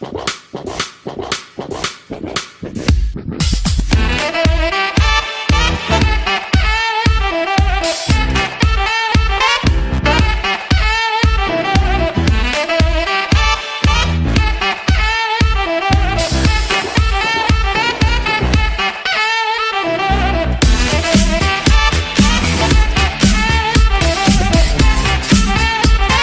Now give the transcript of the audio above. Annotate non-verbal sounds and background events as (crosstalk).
you (laughs)